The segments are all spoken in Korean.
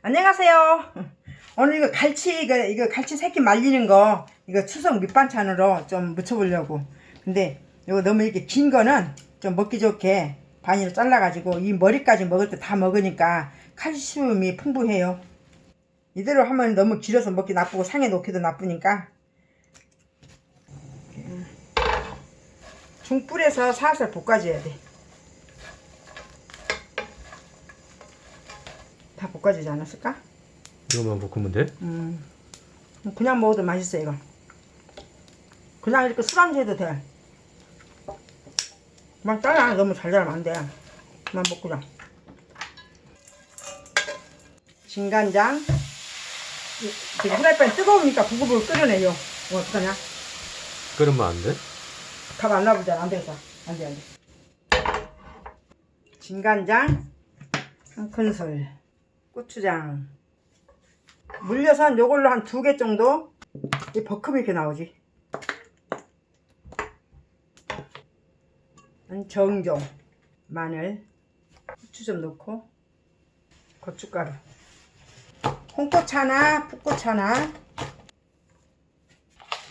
안녕하세요. 오늘 이거 갈치 이거 이거 갈치 새끼 말리는 거 이거 추석 밑반찬으로 좀 무쳐보려고. 근데 이거 너무 이렇게 긴 거는 좀 먹기 좋게 반으로 잘라가지고 이 머리까지 먹을 때 다 먹으니까 칼슘이 풍부해요. 이대로 하면 너무 길어서 먹기 나쁘고 상에 놓기도 나쁘니까 중불에서 살살 볶아줘야 돼. 다 볶아주지 않았을까? 이거만 볶으면 돼? 음, 그냥 먹어도 맛있어 이거. 그냥 이렇게 술안주 해도 돼. 그만 잘라 너무 잘 자르면 안 돼. 그만 먹고자. 진간장. 이- 지금 후라이팬 뜨거우니까 부글부글 끓여내요. 이거 어떡하냐? 끓으면 안 돼? 밥 안 나오잖아. 안 되겠어. 안 돼, 안 돼. 진간장 한 큰술, 고추장. 물려선 요걸로 한 두 개 정도 이 버큼이 이렇게 나오지. 한 정종, 마늘, 후추 좀 넣고 고춧가루, 홍고추 하나, 풋고추 하나,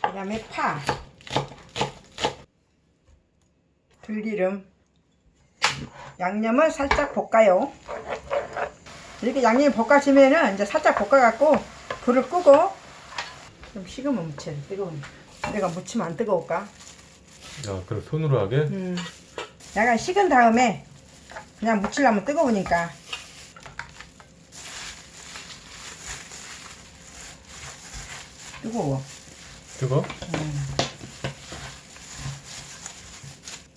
그 다음에 파. 들기름 양념을 살짝 볶아요 이렇게 양념이 볶아지면은 이제 살짝 볶아갖고 불을 끄고 좀 식으면 돼 뜨거우니까 내가 무치면 안 뜨거울까 야 그럼 손으로 하게? 음. 약간 식은 다음에 그냥 무치려면 뜨거우니까 뜨거워 뜨거?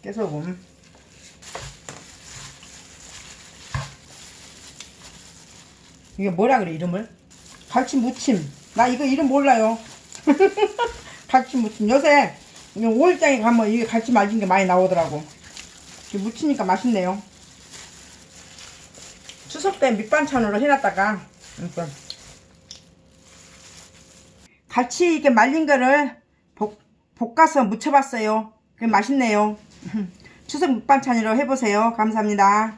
깨소금 이게 뭐라 그래 이름을? 갈치 무침. 나 이거 이름 몰라요. 갈치 무침. 요새 이거 5일장에 가면 이게 갈치 말린 게 많이 나오더라고. 이게 무치니까 맛있네요. 추석 때 밑반찬으로 해놨다가 이렇게 갈치 이렇게 말린 거를 볶, 볶아서 무쳐봤어요. 그게 맛있네요. 추석 밑반찬으로 해보세요. 감사합니다